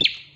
you